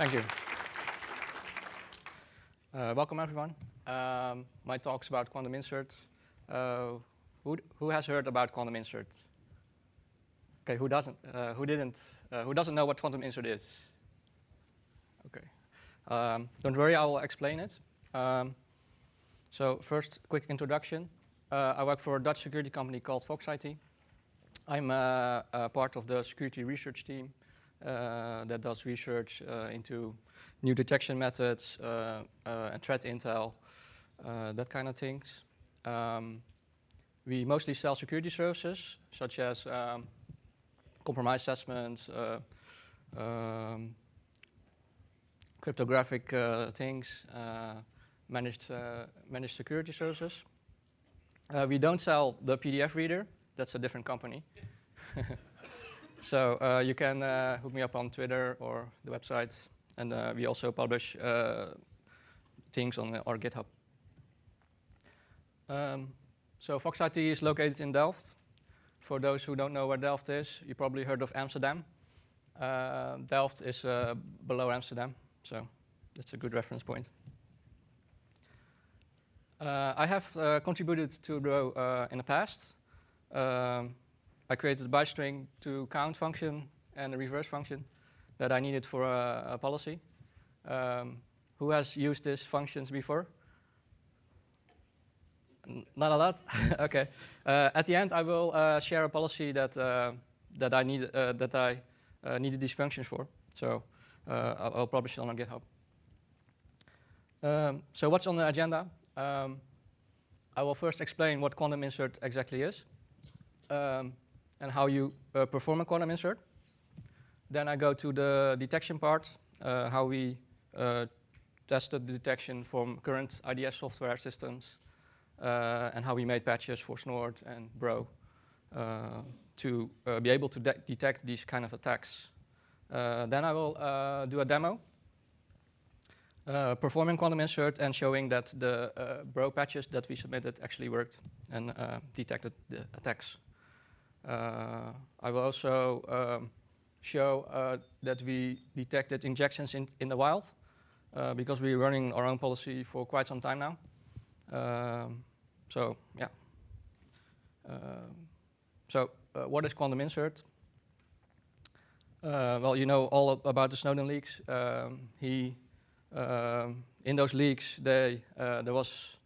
Thank you. Uh, welcome, everyone. Um, my talk's about quantum inserts. Uh, who, who has heard about quantum inserts? Okay, who doesn't? Uh, who didn't? Uh, who doesn't know what quantum insert is? Okay. Um, don't worry, I will explain it. Um, so first, quick introduction. Uh, I work for a Dutch security company called Fox IT. I'm uh, part of the security research team that does research uh, into new detection methods uh, and threat intel, that kind of things. Um, we mostly sell security services, such as um, compromise assessments, um, cryptographic uh, things, uh, managed, uh, managed security services. we don't sell the PDF reader. That's a different company. So uh, you can uh, hook me up on Twitter or the website. And uh, we also publish things on our GitHub. Um, so Fox IT is located in Delft. For those who don't know where Delft is, you probably heard of Amsterdam. Uh, Delft is uh, below Amsterdam, so that's a good reference point. Uh, I have contributed to Bro in the past. Um, I created a byte string to count function and a reverse function that I needed for a, a policy. Um, who has used these functions before? N not a lot? okay. Uh, at the end, I will uh, share a policy that, uh, that I, need, uh, that I uh, needed these functions for. So uh, I'll, I'll, publish it on GitHub. Um, so what's on the agenda? Um, I will first explain what quantum insert exactly is. Um, and how you uh, perform a quantum insert. Then I go to the detection part, uh, how we uh, tested the detection from current IDS software systems, uh, and how we made patches for Snort and Bro uh, to uh, be able to de detect these kind of attacks. then I will do a demo performing quantum insert and showing that the bro patches that we submitted actually worked and detected the attacks. Uh, I will also um, show uh, that we detected injections in, in the wild uh, because we're running our own policy for quite some time now. Um, so, yeah. Um, so, what is quantum insert? Well, you know all about the Snowden leaks. Um, he, um, in those leaks, they, uh, there was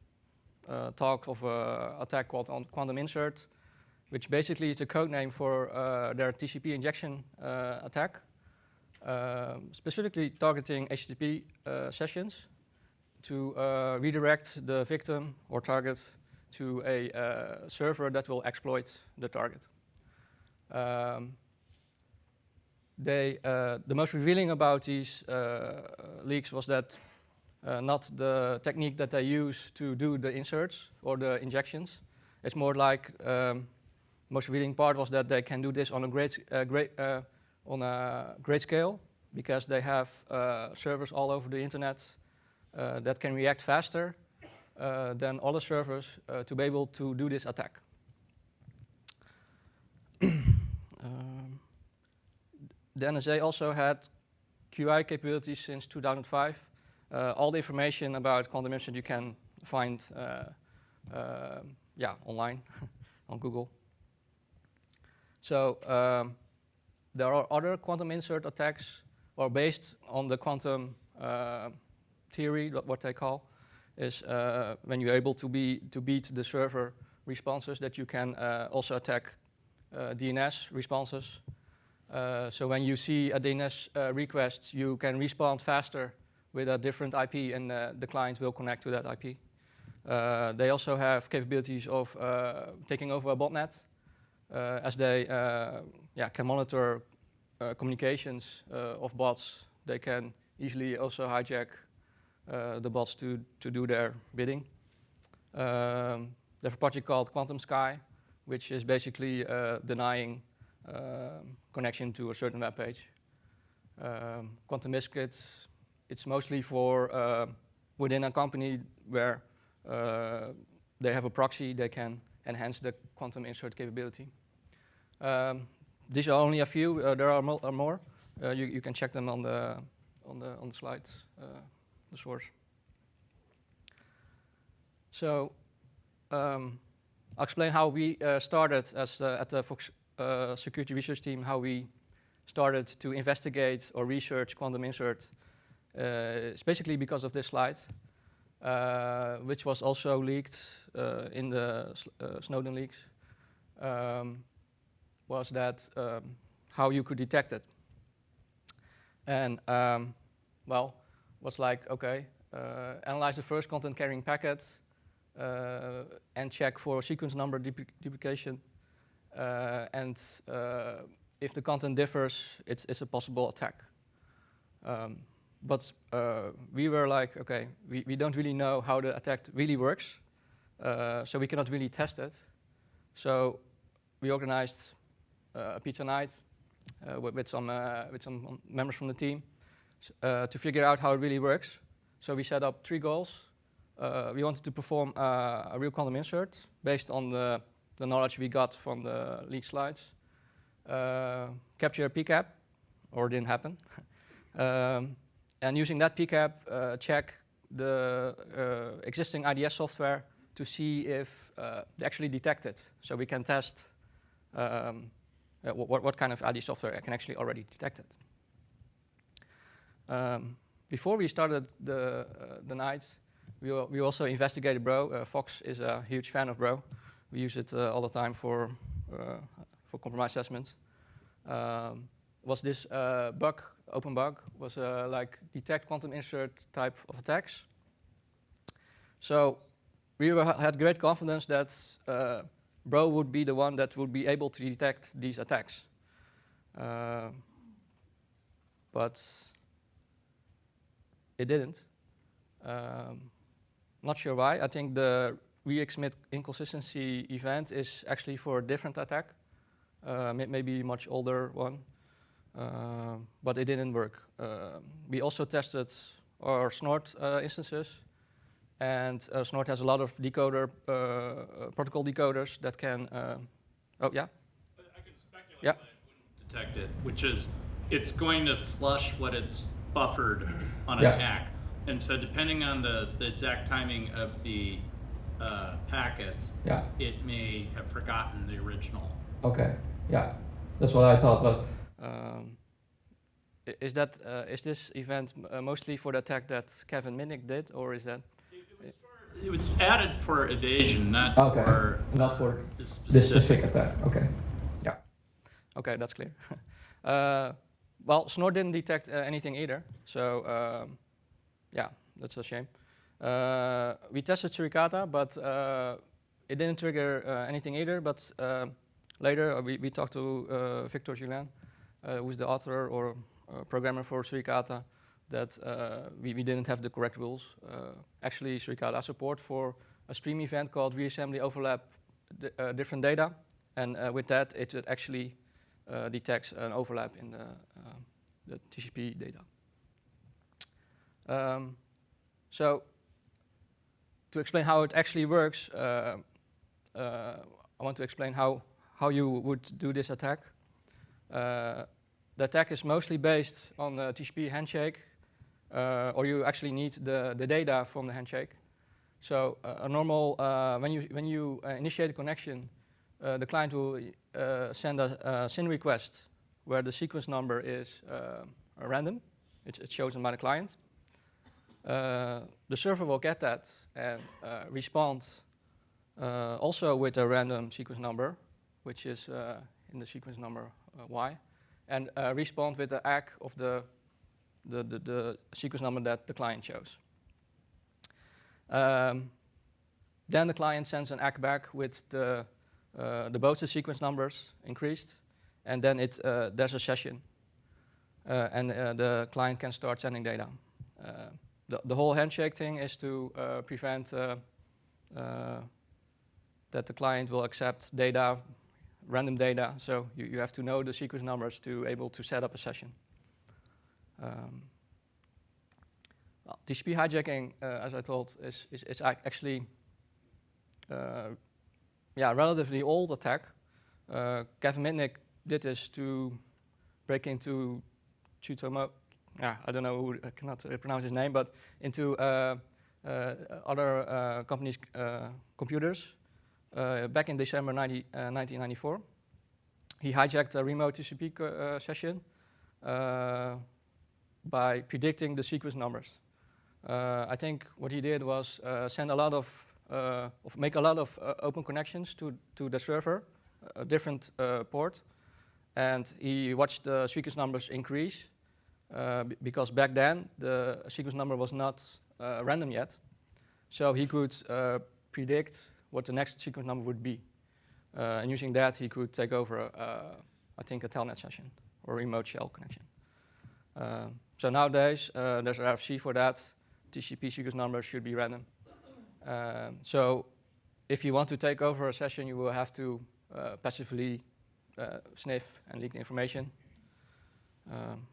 uh, talk of an attack called quantum insert, which basically is a code name for uh, their TCP injection uh, attack, um, specifically targeting HTTP uh, sessions to uh, redirect the victim or target to a uh, server that will exploit the target. Um, they, uh, the most revealing about these leaks was that not the technique that they use to do the inserts or the injections. It's more like um, most revealing part was that they can do this on a great, uh, great, uh, on a great scale because they have uh, servers all over the internet uh, that can react faster uh, than other servers uh, to be able to do this attack. um, the NSA also had QI capabilities since 2005. all the information about quantum insert you can find yeah, online on Google. So um, there are other quantum insert attacks or based on the quantum uh, theory, what they call, is uh, when you're able to, be, to beat the server responses that you can uh, also attack uh, DNS responses. Uh, so when you see a DNS uh, request, you can respond faster with a different IP and the client will connect to that IP. they also have capabilities of taking over a botnet as they uh, yeah, can monitor uh, communications of bots, they can easily also hijack the bots to, to do their bidding. Um, they have a project called Quantum Sky, which is basically denying connection to a certain web page. Um, Quantum Biscuits, it's mostly for uh, within a company where uh, they have a proxy, they can enhance the quantum insert capability. Um, these are only a few. Uh, there are, mo are more. Uh, you, you, can check them on the on the on the slide, uh, the source. So um, I'll explain how we uh, started as uh, at the Fox uh, security research team, how we started to investigate or research quantum insert. It's basically because of this slide, which was also leaked uh, in the Snowden leaks, um, was that um, how you could detect it. And um, well, was like, okay, analyze the first content carrying packet, uh, and check for sequence number duplication. Uh, and uh, if the content differs, it's, it's a possible attack. Um, but we were like, okay, we, we don't really know how the attack really works, so we cannot really test it. So we organized a pizza night uh, with, with, some, uh, with some members from the team uh, to figure out how it really works. So we set up three goals uh, we wanted to perform uh, a real quantum insert based on the, the, knowledge we got from the leak slides. Uh, capture a PCAP, or it didn't happen. um, and using that PCAP, uh, check the uh, existing IDS software to see if uh, they actually detect it. So we can test um, what, what kind of ID software can actually already detect it. Um, before we started the, the night, we, we also investigated Bro. Uh, Fox is a huge fan of Bro. We use it uh, all the time for, uh, for compromise assessments. Um, was this bug, open bug, was like detect quantum insert type of attacks. So we were, had great confidence that uh, Bro would be the one that would be able to detect these attacks. Uh, but it didn't. Um, not sure why. I think the reexmit inconsistency event is actually for a different attack, uh, maybe much older one, but it didn't work. Uh, we also tested our Snort uh, instances, and uh, Snort has a lot of decoder uh, protocol decoders that can. oh yeah. I can speculate yeah. it wouldn't detect it, which is it's going to flush what it's buffered on an yeah. hack. And so depending on the, the exact timing of the uh, packets, yeah. it may have forgotten the original. Okay, yeah, that's what I thought. But um, is that uh, is this event uh, mostly for the attack that Kevin Mitnick did, or is that? It, it was, added for evasion, not okay. for not for this specific. specific attack. Okay, yeah, okay, that's clear. Uh, well, Snort didn't detect uh, anything either, so. Um, yeah, that's a shame. Uh, we tested Suricata, but uh, it didn't trigger uh, anything either. But uh, later we, we talked to uh, Victor Julien, who's the author or programmer for Suricata, that we, we didn't have the correct rules. actually, Suricata support for a stream event called reassembly overlap different data. And with that, it actually detects an overlap in the, the TCP data. Um, so to explain how it actually works, uh, uh, I want to explain how, how you would do this attack. Uh, the attack is mostly based on the TCP handshake, uh, or you actually need the, the data from the handshake. So uh, a normal, uh, when you, when you initiate a connection, the client will send a, a, SYN request where the sequence number is random. It's, it's chosen by the client. Uh, the server will get that and uh, respond uh, also with a random sequence number, which is in the sequence number y, and respond with the ACK of the, the, the, the, sequence number that the client chose. Um, then the client sends an ACK back with the, uh, the both the sequence numbers increased, and then it, uh, there's a session, uh, and the client can start sending data the, the whole handshake thing is to uh, prevent uh, uh, that the client will accept data, random data. So you, you have to know the sequence numbers to able to set up a session. Um, well, TCP hijacking, uh, as I told, is, is, is actually uh, yeah, relatively old attack. Uh, Kevin Mitnick did this to break into Tutomo yeah, I don't know who, I cannot uh, pronounce his name, but into uh, uh, other companies' computers Uh, back in December 90, uh, 1994. He hijacked a remote TCP uh, session by predicting the sequence numbers. I think what he did was send a lot of, of make a lot of open connections to, to the server, a different port, and he watched the sequence numbers increase uh, because back then the sequence number was not uh, random yet. So he could uh, predict what the next sequence number would be. Uh, and using that, he could take over, uh, I think, a telnet session or remote shell connection. Uh, so nowadays, there's an RFC for that. TCP sequence number should be random. Um, so if you want to take over a session, you will have to passively sniff and leak the information. Um,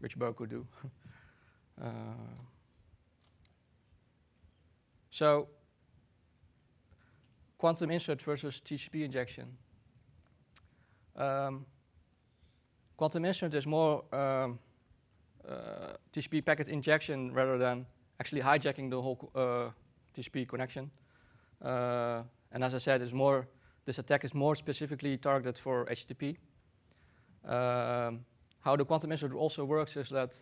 which Bro could do. uh, so quantum insert versus TCP injection. Um, quantum insert is more um, uh, TCP packet injection rather than actually hijacking the whole uh, TCP connection. Uh, and as I said, it's more this attack is more specifically targeted for HTTP. Um, how the quantum insert also works is that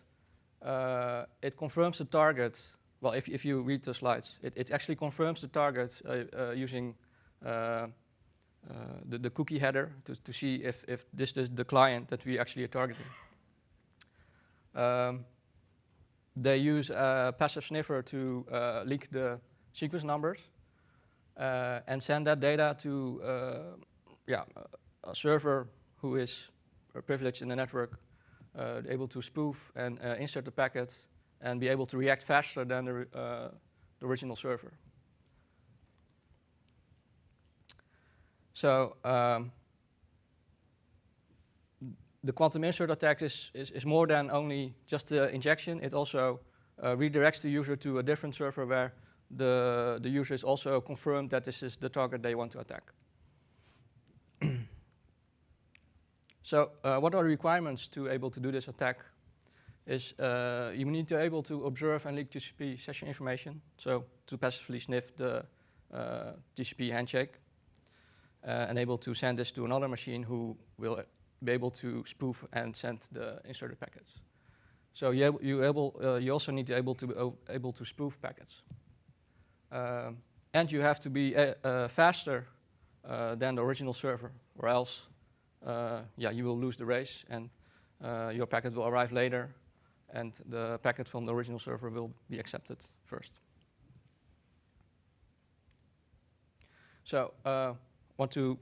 uh, it confirms the target. Well, if, if you read the slides, it, it actually confirms the target uh, uh, using the, the cookie header to, to see if, if this is the client that we actually are targeting. Um, they use a passive sniffer to uh, leak the sequence numbers and send that data to yeah, a server who is privileged in the network uh, able to spoof and uh, insert the packet and be able to react faster than the, uh, the original server. So um, the quantum insert attack is, is, is, more than only just the injection. It also uh, redirects the user to a different server where the, the user is also confirmed that this is the target they want to attack. So uh, what are the requirements to able to do this attack? Is uh, you need to be able to observe and leak TCP session information, so to passively sniff the TCP handshake, uh, and able to send this to another machine who will be able to spoof and send the inserted packets. So you, you, able, uh, you also need to be able to able to spoof packets. And you have to be uh, faster than the original server, or else uh, yeah, you will lose the race and uh, your packet will arrive later and the packet from the original server will be accepted first. So uh, want to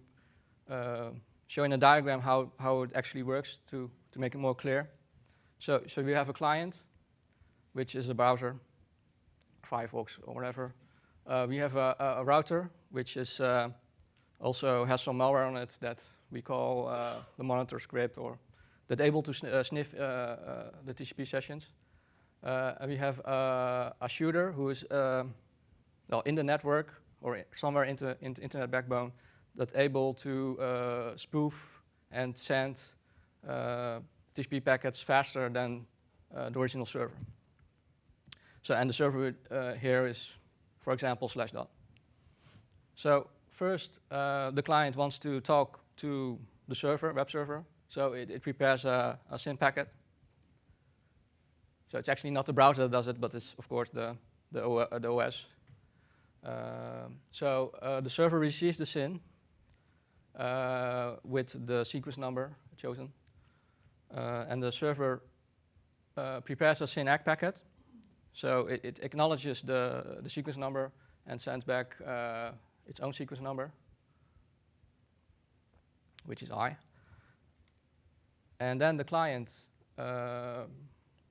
uh, show in a diagram how, how it actually works to, to make it more clear. So, so we have a client, which is a browser, Firefox or whatever. Uh, we have a, a, router, which is uh, also has some malware on it that we call uh, the monitor script or that able to sn uh, sniff uh, the TCP sessions. and we have a shooter who is well, in the network or somewhere in the internet backbone that's able to spoof and send TCP packets faster than the original server. So, and the server uh, here is, for example, slash dot. So first, uh, the client wants to talk to the server, web server. So it, it prepares a, a SYN packet. So it's actually not the browser that does it, but it's, of course, the, the, o uh, the OS. So uh, the server receives the SYN uh, with the sequence number chosen. Uh, and the server uh, prepares a SYN ACK packet. So it, it, acknowledges the, the sequence number and sends back its own sequence number which is I. And then the client uh,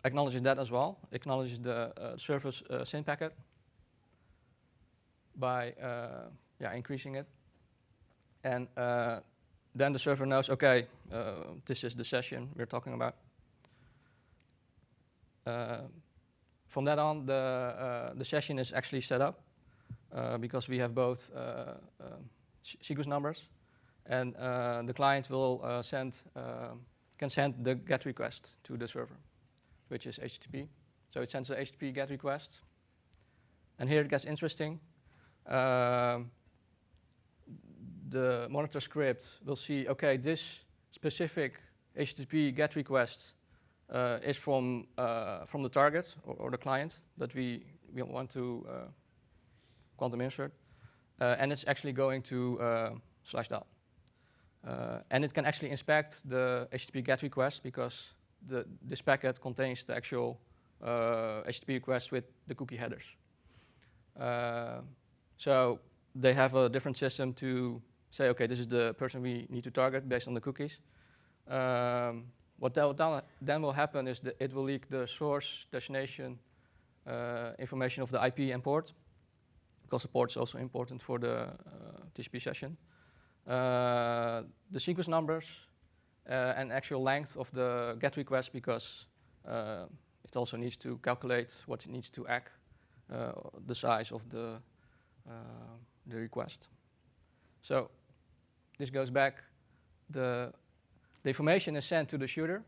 acknowledges that as well, acknowledges the uh, server's uh, SYN packet by uh, yeah, increasing it. And uh, then the server knows, okay, uh, this is the session we're talking about. from that on, the, the session is actually set up because we have both sequence numbers and uh, the client will uh, send, uh, can send the GET request to the server. which is HTTP. So it sends a HTTP GET request. And here it gets interesting. Um, the monitor script will see, okay, this specific HTTP GET request uh, is from, uh, from the target or, or, the client that we, we want to uh, quantum insert. Uh, and it's actually going to uh, slash dot. Uh, and it can actually inspect the HTTP GET request because the, this packet contains the actual HTTP request with the cookie headers. so they have a different system to say, okay, this is the person we need to target based on the cookies. Um, what then will happen is that it will leak the source destination uh, information of the IP and port, because the port is also important for the uh, TCP session. Uh, the sequence numbers and actual length of the GET request, because it also needs to calculate what it needs to ACK, the size of the, the request. So this goes back the information is sent to the shooter,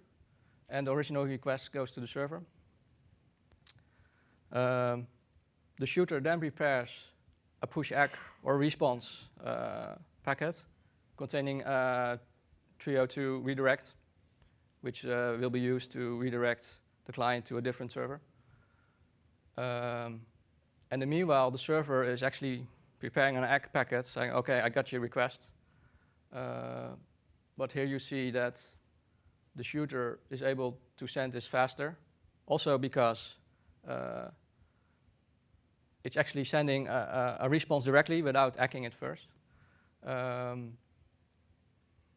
and the original request goes to the server. Um, the shooter then prepares a push ACK or response uh, packet containing a 302 redirect, which uh, will be used to redirect the client to a different server. Um, and the meanwhile, the server is actually preparing an ACK packet saying, okay, I got your request. Uh, but here you see that the shooter is able to send this faster, also because uh, it's actually sending a, a, response directly without hacking it first. Um,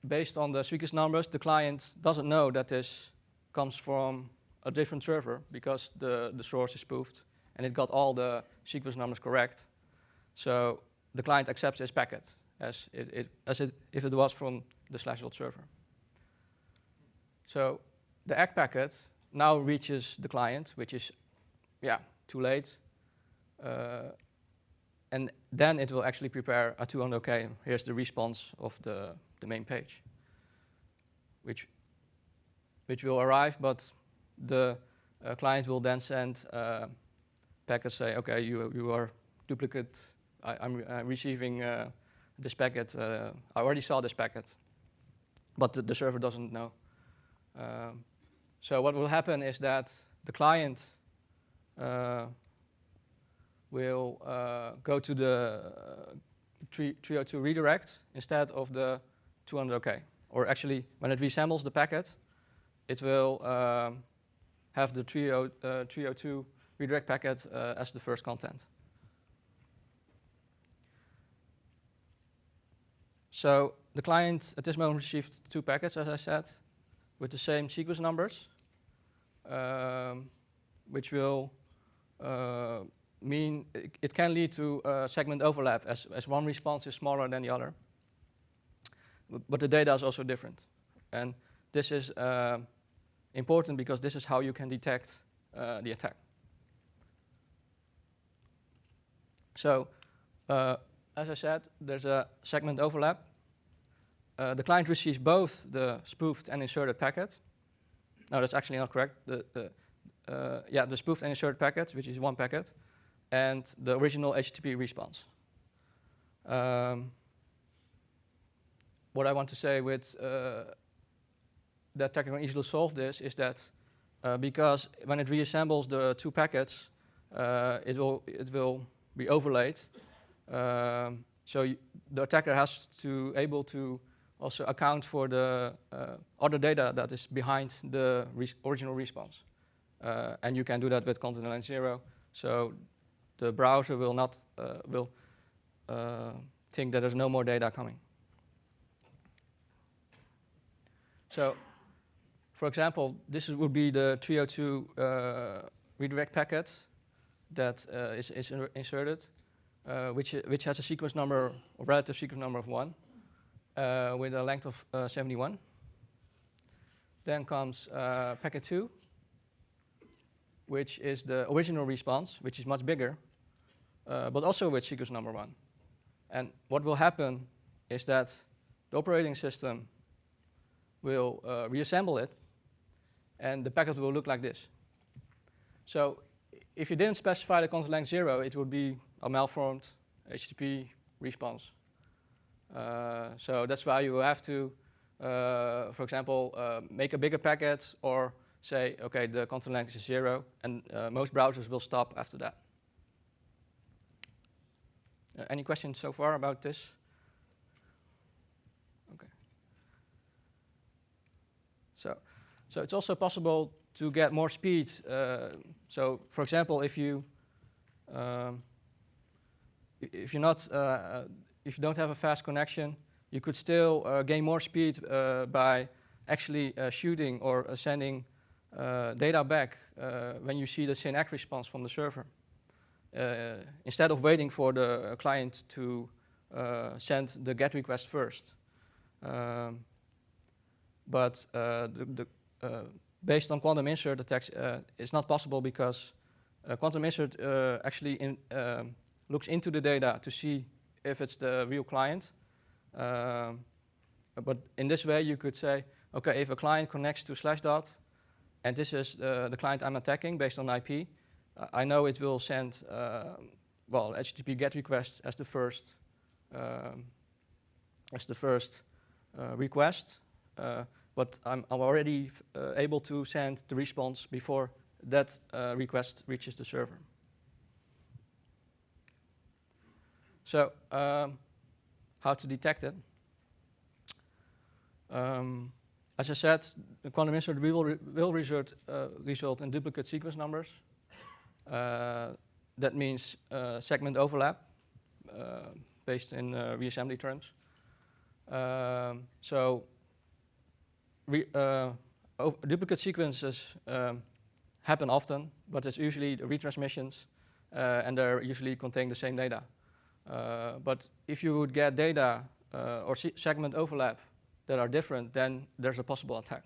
based on the sequence numbers, the client doesn't know that this comes from a different server because the, the source is spoofed and it got all the sequence numbers correct. So the client accepts this packet as, it, it, as it, if it was from the Slashdot server. So the ACK packet now reaches the client, which is, yeah, too late. Uh, and then it will actually prepare a 200, okay, here's the response of the, the main page, which, which will arrive, but the uh, client will then send uh, packets say, okay, you, you are duplicate, I, am re receiving uh, this packet, uh, I already saw this packet, but the, the server doesn't know. Um, so what will happen is that the client uh, will uh, go to the uh, 302 redirect instead of the 200 OK. Or actually, when it reassembles the packet, it will um, have the 302 uh, redirect packet uh, as the first content. So the client at this moment received two packets, as I said, with the same sequence numbers, um, which will uh, mean it, it, can lead to segment overlap as, as one response is smaller than the other. But the data is also different. And this is uh, important because this is how you can detect uh, the attack. So, uh, as I said, there's a segment overlap. Uh, the client receives both the spoofed and inserted packet. No, that's actually not correct. The, the, uh, yeah, the spoofed and inserted packet, which is one packet, and the original HTTP response. Um, what I want to say with uh, that can easily solve this is that uh, because when it reassembles the two packets, uh, it will it will be overlaid. Um, so the attacker has to able to also account for the uh, other data that is behind the res original response. Uh, and you can do that with content length zero. So the browser will not uh, will uh, think that there's no more data coming. So, for example, this would be the 302 uh, redirect packet that uh, is, is inserted, which which has a sequence number, a relative sequence number of one uh, with a length of uh, 71. Then comes uh, packet 2, which is the original response, which is much bigger, uh, but also with sequence number 1. And what will happen is that the operating system will uh, reassemble it, and the packet will look like this. So if you didn't specify the content length zero, it would be a malformed HTTP response. Uh, so that's why you have to, uh, for example, uh, make a bigger packet or say, okay, the content length is zero, and uh, most browsers will stop after that. Uh, any questions so far about this? Okay. So, so it's also possible to get more speed. Uh, so, for example, if you um, if you're not uh, if you don't have a fast connection, you could still uh, gain more speed uh, by actually uh, shooting or sending data back when you see the SYN-ACK response from the server. instead of waiting for the client to send the GET request first. Um, but the, the based on quantum insert attacks, uh, it's not possible because uh, quantum insert uh, actually in, um, looks into the data to see if it's the real client. Um, but in this way, you could say, okay, if a client connects to Slashdot, and this is uh, the client I'm attacking based on IP, uh, I know it will send, uh, well, HTTP GET request as the first, um, as the first uh, request. Uh, but I'm, I'm already able to send the response before that request reaches the server. So um, how to detect it? Um, as I said, the quantum insert will, re will result, uh, result in duplicate sequence numbers. Uh, that means uh, segment overlap uh, based in uh, reassembly terms. Um, so uh, duplicate sequences um, happen often, but it's usually the retransmissions, and they're usually contain the same data. Uh, but if you would get data uh, or segment overlap that are different, then there's a possible attack.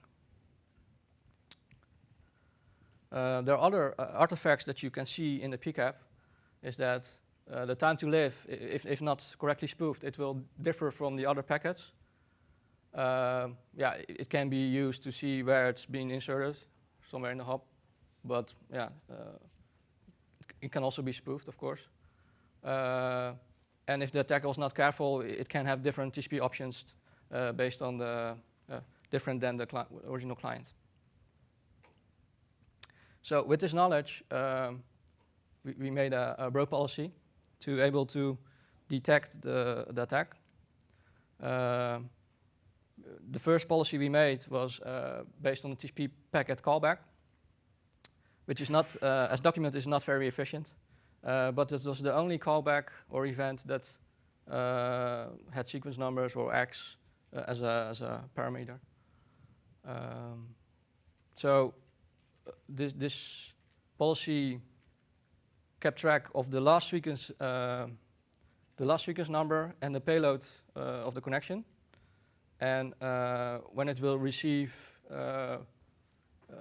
Uh, there are other uh, artifacts that you can see in the PCAP, is that uh, the time to live, if, if not correctly spoofed, it will differ from the other packets. Uh, yeah, it, can be used to see where it's been inserted, somewhere in the hop. But yeah, it, it, can also be spoofed, of course. And if the attacker was not careful, it can have different TCP options uh, based on the uh, different than the cli original client. So with this knowledge, um, we, we, made a, a bro policy to able to detect the, the attack. Uh, the first policy we made was uh, based on the TCP packet callback, which is not, uh, as documented, is not very efficient. Uh, but this was the only callback or event that uh, had sequence numbers or X uh, as, a, as a parameter. Um, so this, this policy kept track of the last sequence, uh, the last sequence number and the payload uh, of the connection. And uh, when it will receive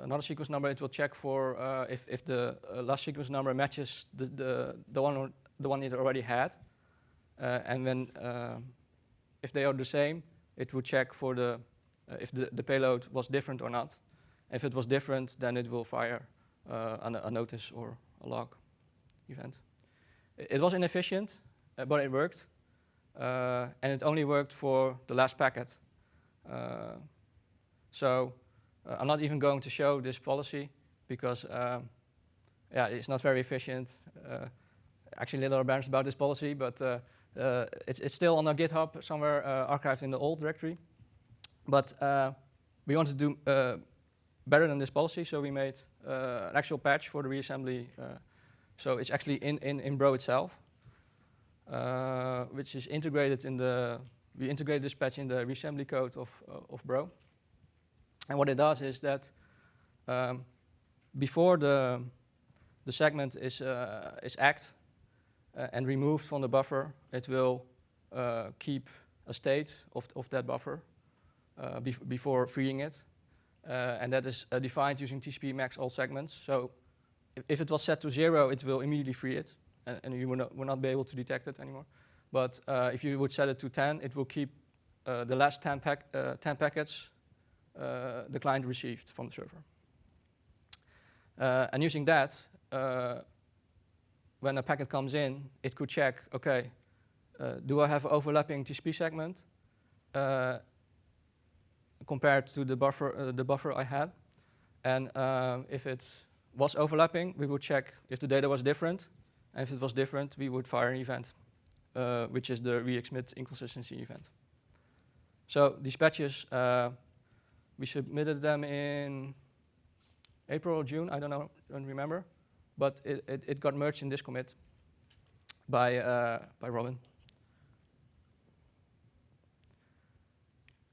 another sequence number, it will check for uh, if, if the uh, last sequence number matches the, the, the, one, the one it already had. Uh, and then if they are the same, it will check for the, if the, the payload was different or not. If it was different, then it will fire a, a, notice or a log event. It was inefficient, but it worked. Uh, and it only worked for the last packet. Uh, so uh, I'm not even going to show this policy because um, yeah, it's not very efficient. Uh, actually, little embarrassed about this policy, but uh, uh, it's, it's still on our GitHub somewhere uh, archived in the old directory. But we wanted to do better than this policy, so we made an actual patch for the reassembly. so it's actually in, in, in Bro itself, which is integrated in the, we integrated this patch in the reassembly code of, of Bro. And what it does is that um, before the, the segment is, uh, is ACKed uh, and removed from the buffer, it will uh, keep a state of, of that buffer uh, bef before freeing it. Uh, and that is uh, defined using TCP max all segments. So if, if, it was set to zero, it will immediately free it, and, and you will not, will not be able to detect it anymore. But if you would set it to 10, it will keep the last 10, pack, 10 packets the client received from the server. Uh, and using that, uh, when a packet comes in, it could check, okay, uh, do I have overlapping TCP segment uh, compared to the buffer, uh, the buffer I had? And if it was overlapping, we would check if the data was different. And if it was different, we would fire an event, uh, which is the reexmit inconsistency event. So these patches, uh, we submitted them in April or June, I don't know, don't remember. But it, it, it got merged in this commit by, uh, by Robin.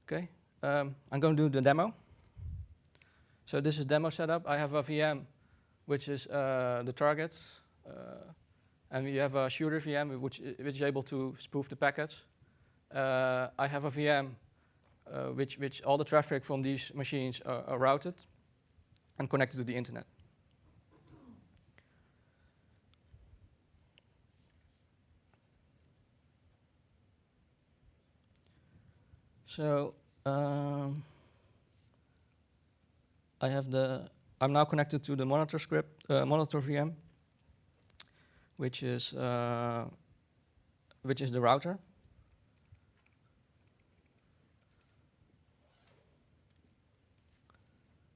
Okay, um, I'm going to do the demo. So this is demo setup. I have a VM, which is uh, the target. Uh, and we have a shooter VM, which, which is able to spoof the packets. Uh, I have a VM, uh, which, which all the traffic from these machines are, are routed and connected to the internet. So um, I have the, I'm now connected to the monitor script, uh, monitor VM, which is, uh, which is the router.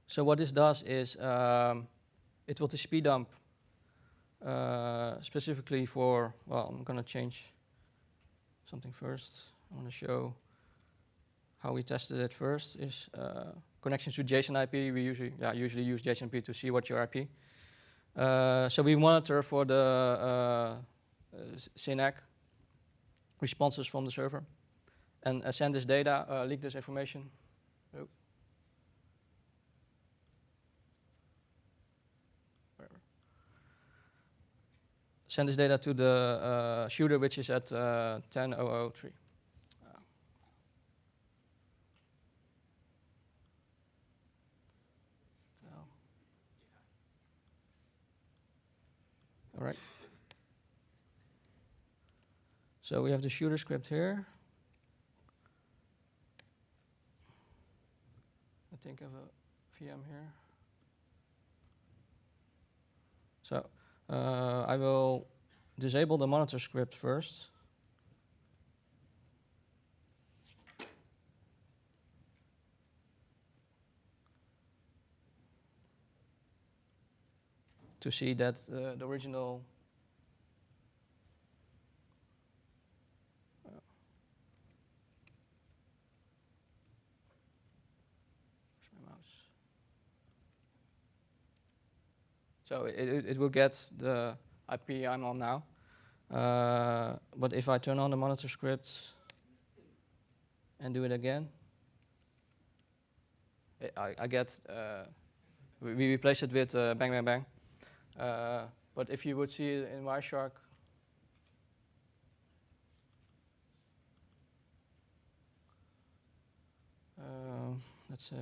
So what this does is um, it will speed dump uh, specifically for, well, I'm going to change something first. I want to show how we tested it first is uh, connections to JSON IP. We usually, yeah, usually use JSON IP to see what your IP. Uh, so we monitor for the uh, SYN-ACK responses from the server and uh, send this data, uh, leak this information. Send this data to the uh, shooter, which is at uh, 10.003. All right. So we have the shooter script here. I think have a VM here. So uh, I will disable the monitor script first. to see that uh, the original uh, So it, it, it, will get the IP I'm on now. Uh, but if I turn on the monitor script and do it again, I, I get, uh, we, we replace it with uh, bang, bang, bang. Uh, but if you would see it in Wireshark, uh, let's say,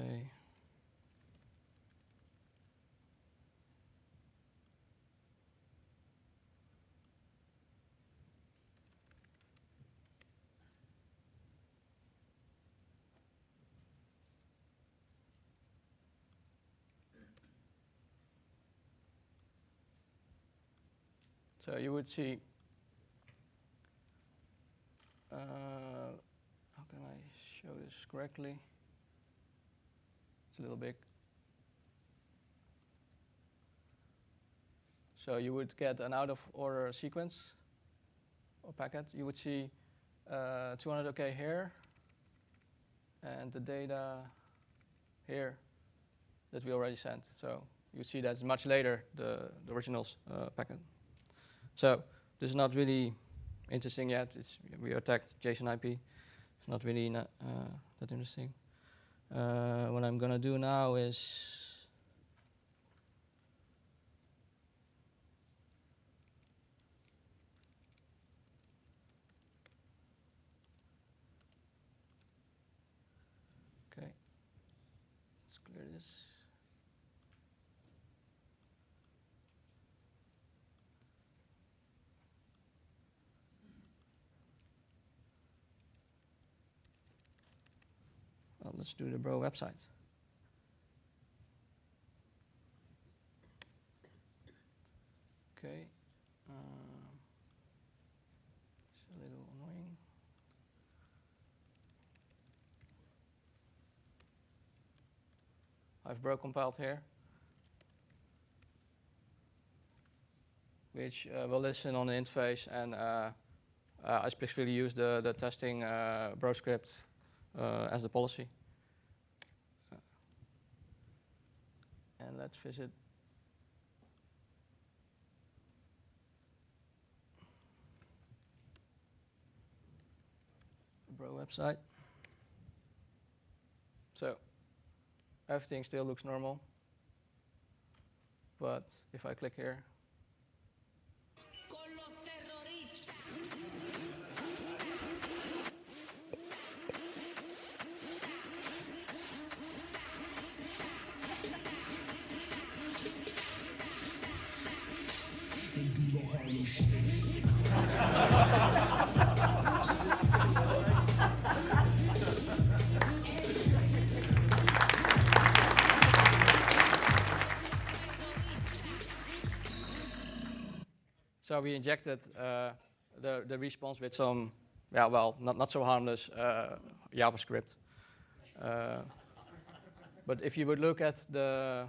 So you would see, uh, how can I show this correctly? It's a little big. So you would get an out of order sequence or packet. You would see uh, 200 OK here and the data here that we already sent. So you see that's much later, the, the original uh, packet. So this is not really interesting yet. It's, we attacked JSON IP. It's not really not, uh, that interesting. Uh, what I'm going to do now is let's do the Bro website. Okay. It's a little annoying. I've bro compiled here, which uh, will listen on the interface, and uh, uh, I specifically use the, the testing uh, bro script uh, as the policy. And let's visit the bro website. So everything still looks normal. But if I click here, So we injected uh, the, the response with some, yeah, well, not, not so harmless uh, JavaScript. Uh, but if you would look at the,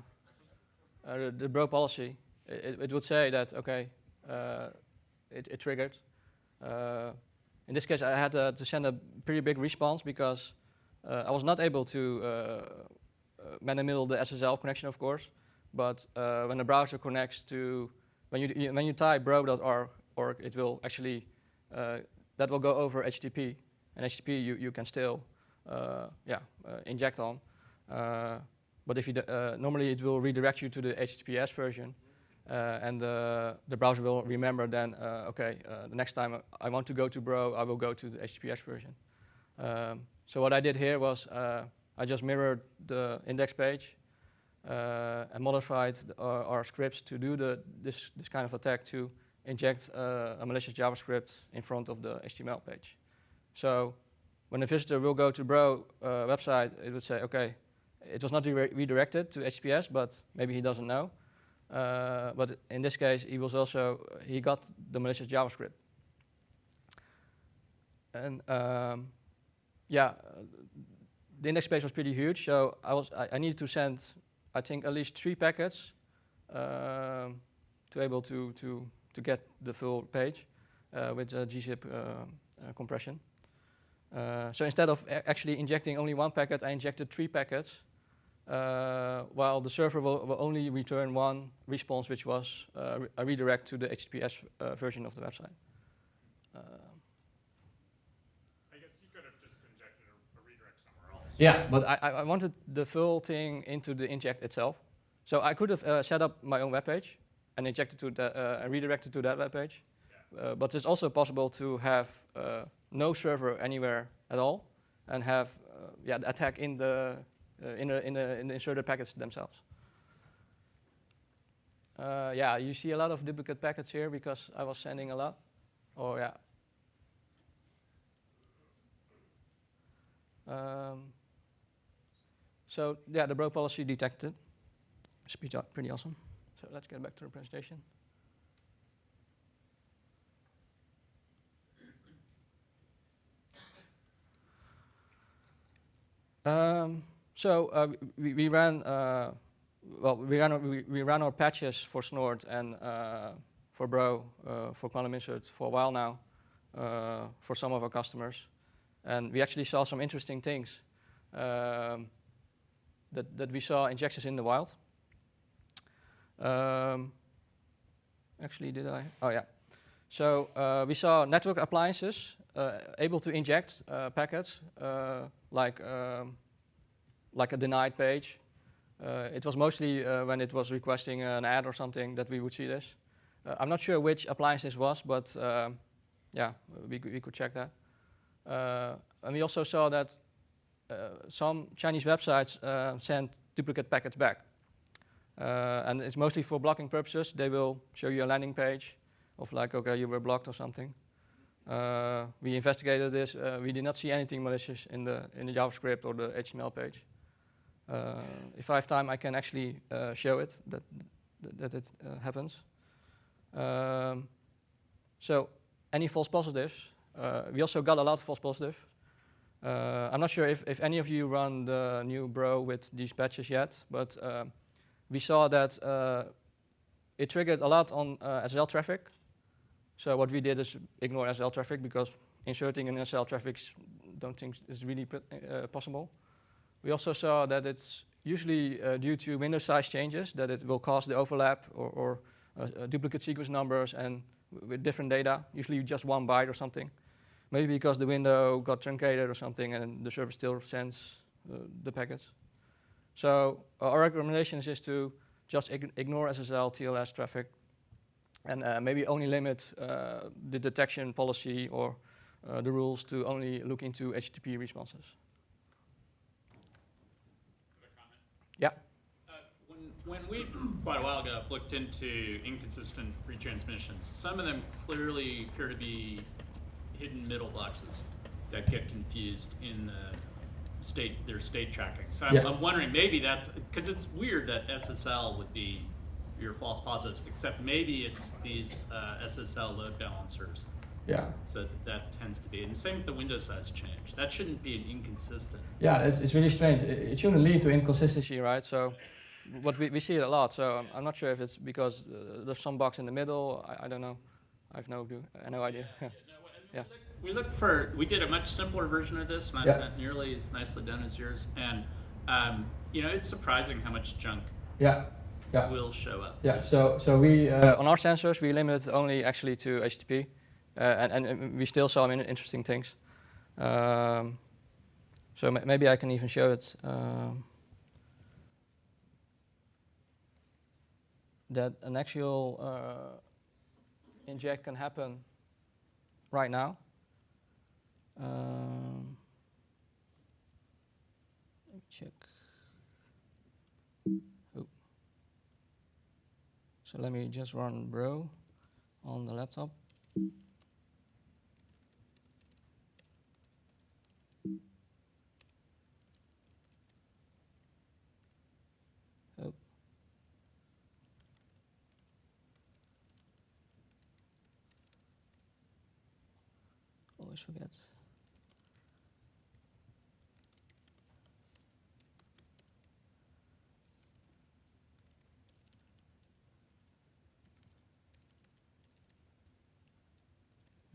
uh, the, the bro policy, it, it would say that, okay, uh, it, it triggered. In this case, I had to send a pretty big response because I was not able to man in the SSL connection, of course. But when the browser connects to when you, when you type bro.org, org, it will actually uh, that will go over HTTP, and HTTP you, you can still uh, yeah uh, inject on. Uh, but if you uh, normally it will redirect you to the HTTPS version, uh, and uh, the browser will remember then uh, okay the next time I want to go to bro I will go to the HTTPS version. Um, so what I did here was uh, I just mirrored the index page and modified our, our scripts to do the, this, this kind of attack to inject uh, a malicious JavaScript in front of the HTML page. So when the visitor will go to Bro uh, website, it would say, okay, it was not re- redirected to HTTPS, but maybe he doesn't know. Uh, but in this case, he was also he got the malicious JavaScript. And um, yeah, uh, the index page was pretty huge, so I was I, I needed to send I think at least three packets um, to able to, to, to get the full page uh, with a gzip uh, uh, compression. Uh, so instead of actually injecting only one packet, I injected three packets, uh, while the server will, will only return one response, which was re- a redirect to the HTTPS version of the website. Um, I guess you could have just injected a, a redirect somewhere else. Yeah, but I, I I wanted the full thing into the inject itself. So I could have uh, set up my own web page and injected to that uh, and redirected to that web page. Uh, but it's also possible to have uh, no server anywhere at all and have uh, yeah the attack in the uh, in the in the in the inserted packets themselves. Uh, yeah, you see a lot of duplicate packets here because I was sending a lot. Oh yeah. Um, so yeah, the bro policy detected. It's pretty, pretty awesome. So let's get back to the presentation. Um, so uh, we, we ran, uh, well, we ran, our- we, we ran our patches for Snort and uh, for Bro, uh, for Quantum Insert for a while now, uh, for some of our customers. And we actually saw some interesting things um, that, that we saw injections in the wild. Um, actually, did I? Oh, yeah. So uh, we saw network appliances uh, able to inject uh, packets uh, like, um, like a denied page. Uh, it was mostly uh, when it was requesting an ad or something that we would see this. I'm not sure which appliance this was, but um, yeah, we, could- we could check that. Uh, and we also saw that some Chinese websites uh, send duplicate packets back. Uh, and it's mostly for blocking purposes. They will show you a landing page of like, okay, you were blocked or something. Uh, we investigated this. Uh, we did not see anything malicious in the in the JavaScript or the HTML page. Uh, if I have time, I can actually show it that that, it happens. Um, so any false positives, we also got a lot of false positives. Uh, I'm not sure if, if any of you run the new Bro with these patches yet, but uh, we saw that uh, it triggered a lot on uh, SSL traffic. So what we did is ignore SSL traffic because inserting an SSL traffic don't think is really uh, possible. We also saw that it's usually uh, due to window size changes that it will cause the overlap or, or duplicate sequence numbers and with different data, usually just one byte or something. Maybe because the window got truncated or something and the server still sends uh, the packets. So our recommendation is to just ig ignore SSL, TLS traffic and uh, maybe only limit uh, the detection policy or uh, the rules to only look into HTTP responses. Yeah. Uh, when, when we, quite a while ago, looked into inconsistent retransmissions, some of them clearly appear to be hidden middle boxes that get confused in the state, their state tracking. So I'm, Yeah. I'm wondering, maybe that's, because it's weird that SSL would be your false positives, except maybe it's these uh, SSL load balancers. Yeah. So that tends to be, and same with the window size change. That shouldn't be an inconsistent. Yeah, it's, it's really strange. It, it shouldn't lead to inconsistency, right? So, what we, we see it a lot. So I'm, I'm not sure if it's because uh, there's some box in the middle. I, I don't know. I have no no idea. No, and Yeah. We looked for, we did a much simpler version of this, not, Yeah. not nearly as nicely done as yours. And, um, you know, it's surprising how much junk yeah. Yeah. will show up. Yeah, so so we uh, on our sensors we limit only actually to HTTP, uh, and, and and we still saw in- interesting things. Um, so ma- maybe I can even show it. Um, that an actual uh, inject can happen right now. Um, let me check. So let me just run bro on the laptop. Oh.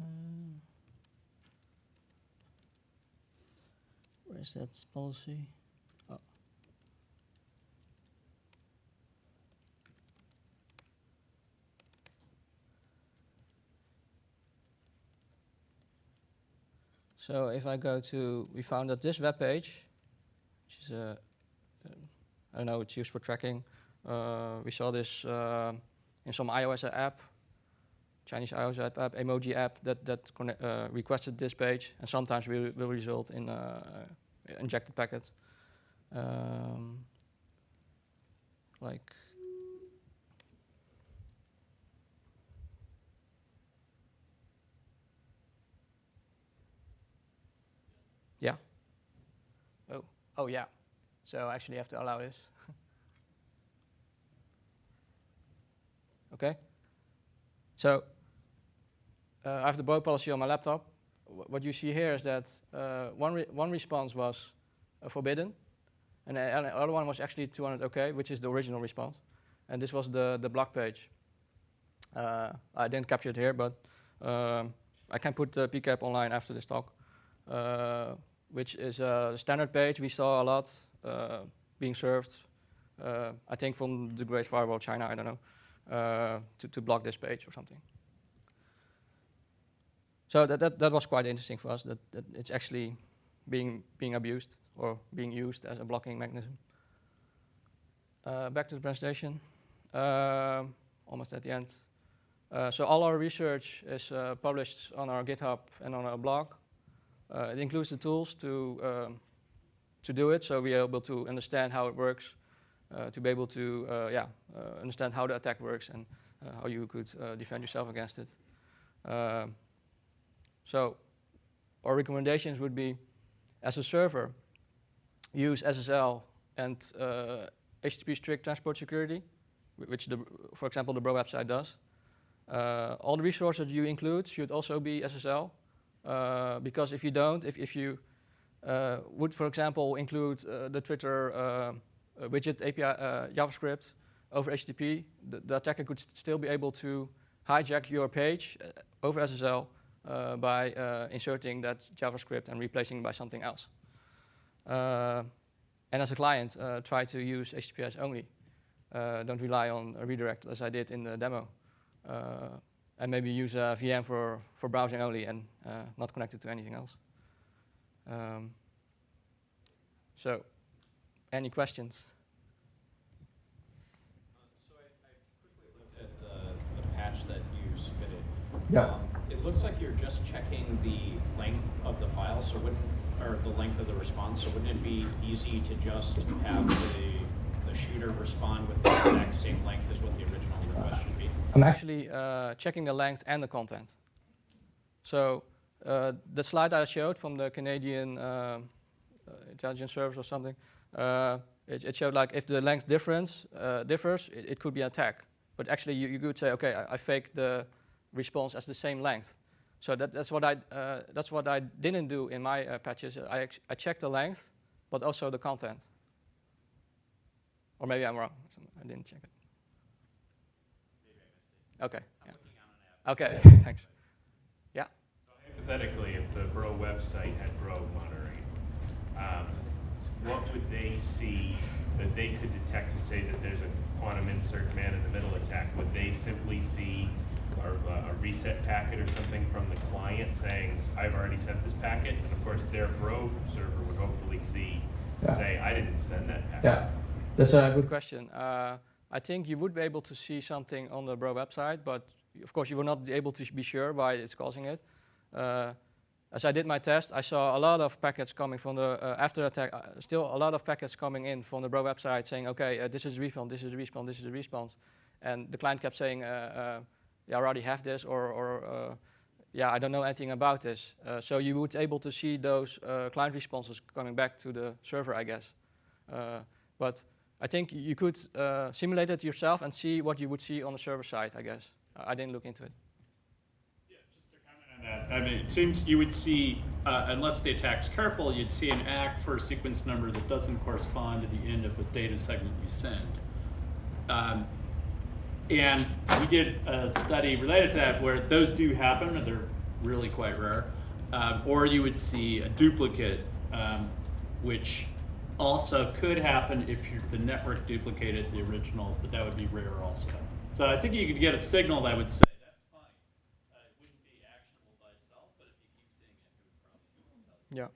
Uh, Where's that policy? So if I go to, we found that this web page, which is a, um, I don't know, it's used for tracking. Uh, we saw this uh, in some iOS app, Chinese iOS app, app emoji app that that uh, requested this page, and sometimes will will result in uh, injected packet. Um, like yeah. Oh yeah. So I actually have to allow this. okay. So uh, I have the Bro policy on my laptop. Wh- what you see here is that uh, one, re- one response was uh, forbidden, and, the- and the other one was actually 200 OK, which is the original response. And this was the, the block page. Uh, I didn't capture it here, but um, I can put the PCAP online after this talk, uh, which is a standard page we saw a lot uh, being served, uh, I think from the Great Firewall China, I don't know uh, to, to block this page or something. So that, that, that was quite interesting for us, that, that it's actually being, being abused or being used as a blocking mechanism. Uh, back to the presentation, Um almost at the end. Uh, so all our research is uh, published on our GitHub and on our blog. Uh, it includes the tools to, um, to do it, so we are able to understand how it works, uh, to be able to uh, yeah, uh, understand how the attack works and uh, how you could uh, defend yourself against it. Um, so our recommendations would be, as a server, use SSL and uh, HTTP strict transport security, which, the, for example, the Bro website does. Uh, all the resources you include should also be SSL, uh, because if you don't, if, if you uh, would, for example, include uh, the Twitter uh, widget API uh, JavaScript over HTTP, the, the attacker could st- still be able to hijack your page uh, over SSL by uh, inserting that JavaScript and replacing it by something else. Uh, and as a client, uh, try to use HTTPS only. Uh, don't rely on a redirect as I did in the demo. Uh, and maybe use a VM for, for browsing only and uh, not connected to anything else. Um, so, any questions? So I, I quickly looked at the, the patch that you submitted. Yeah. Um, It looks like you're just checking the length of the file, so wouldn't, or the length of the response, so wouldn't it be easy to just have the, the shooter respond with the exact same length as what the original request should be? I'm actually uh, checking the length and the content. So uh, the slide I showed from the Canadian uh, uh, intelligence service or something, uh, it, it showed like if the length difference uh, differs, it, it could be an attack. But actually, you, you could say, okay, I, I fake the response as the same length. So that, that's what I uh, that's what I didn't do in my uh, patches. I I checked the length, but also the content. Or maybe I'm wrong. I didn't check it. Okay. yeah. Okay. Thanks. Yeah? So hypothetically, if the Bro website had Bro monitoring, um, what would they see that they could detect to say that there's a quantum insert man in the middle attack? Would they simply see a, a reset packet or something from the client saying, I've already sent this packet? And of course, their Bro server would hopefully see, Yeah. say, I didn't send that packet. Yeah, that's a good question. Uh, I think you would be able to see something on the Bro website, but of course you will not be able to be sure why it's causing it. Uh, as I did my test, I saw a lot of packets coming from the uh, after attack. Uh, still a lot of packets coming in from the Bro website saying, "Okay, uh, this is a response, this is a response, this is a response," and the client kept saying, uh, uh, "Yeah, I already have this," or, or uh, "Yeah, I don't know anything about this." Uh, so you would able to see those uh, client responses coming back to the server, I guess. Uh, but I think you could uh, simulate it yourself and see what you would see on the server side, I guess. I didn't look into it. Yeah, just to comment on that, I mean, it seems you would see, uh, unless the attack's careful, you'd see an ACK for a sequence number that doesn't correspond to the end of a data segment you send. Um, and we did a study related to that where those do happen, and they're really quite rare. Um, or you would see a duplicate, um, which also could happen if you the network duplicated the original, but that would be rare also. So I think you could get a signal that would say that's fine. Uh, it wouldn't be actionable by itself, but if you keep seeing it, it would probably. Yeah.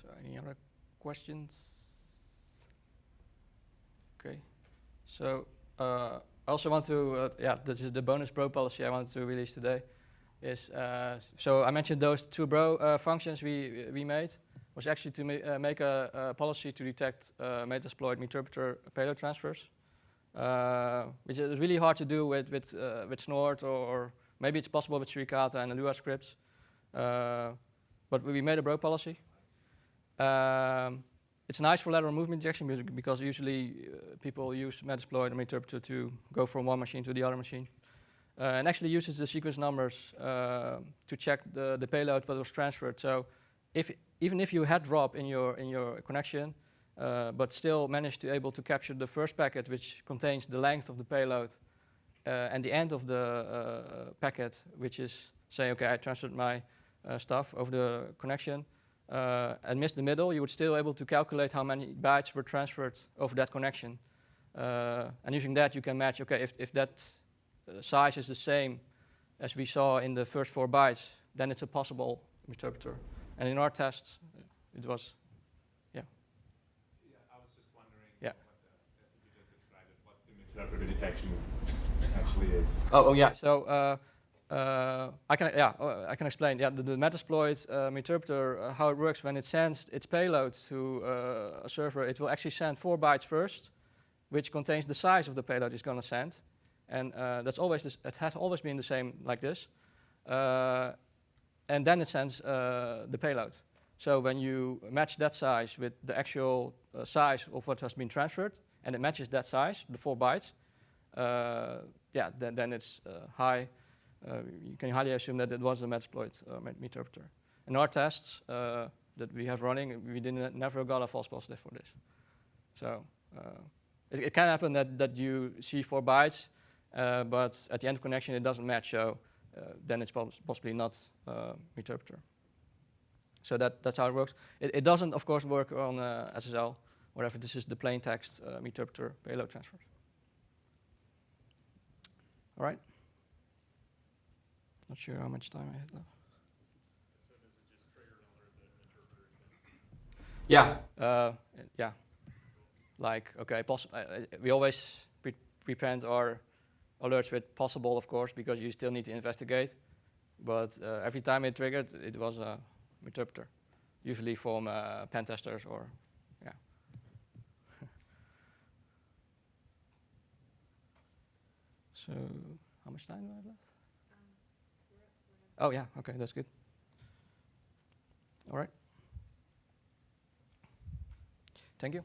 So any other questions? Okay. So uh, I also want to, uh, yeah, this is the bonus bro policy I wanted to release today. Is uh, so I mentioned those two bro uh, functions we we made was actually to ma- uh, make a, a policy to detect uh, metasploit meterpreter payload transfers, uh, which is really hard to do with with uh, with Snort or, or maybe it's possible with Suricata and Lua scripts. Uh, but we made a bro policy. Um, it's nice for lateral movement injection because, usually uh, people use Metasploit and meterpreter to go from one machine to the other machine. Uh, and actually uses the sequence numbers to check the, the payload that was transferred. So if, even if you had drop in your, in your connection, uh, but still managed to able to capture the first packet which contains the length of the payload uh, and the end of the uh, packet, which is saying, okay, I transferred my uh, stuff over the connection, uh, and missed the middle, you would still able to calculate how many bytes were transferred over that connection. Uh, and using that, you can match, okay, if, if that size is the same as we saw in the first four bytes, then it's a possible meterpreter. And in our test, uh, it was, yeah. Yeah, I was just wondering. Yeah. What the, if you just described it, what image detection actually is. Oh, oh yeah. So uh, uh, I can yeah uh, I can explain. Yeah, the, the Metasploit um, meterpreter uh, how it works when it sends its payload to uh, a server, it will actually send four bytes first, which contains the size of the payload it's going to send, and uh, that's always this, it has always been the same like this, uh, and then it sends uh, the payload. So when you match that size with the actual uh, size of what has been transferred, and it matches that size, the four bytes, uh, yeah, then, then it's uh, high. Uh, you can highly assume that it was a Metasploit uh, met- meterpreter. In our tests that we have running, we didn't never got a false positive for this. So it, it can happen that, that you see four bytes, but at the end of connection it doesn't match. So then it's pos- possibly not uh, meterpreter. So that, that's how it works. It, it doesn't, of course, work on uh, SSL, whatever. this is the plain text uh, meterpreter payload transfers. All right. Not sure how much time I have left. Yeah, uh, yeah. Like, okay, uh, uh, we always pre- prepend our alerts were possible, of course, because you still need to investigate. But uh, every time it triggered, it was a meterpreter, usually from uh, pen testers or, yeah. so, how much time do I have left? Oh, yeah, okay, that's good. All right. Thank you.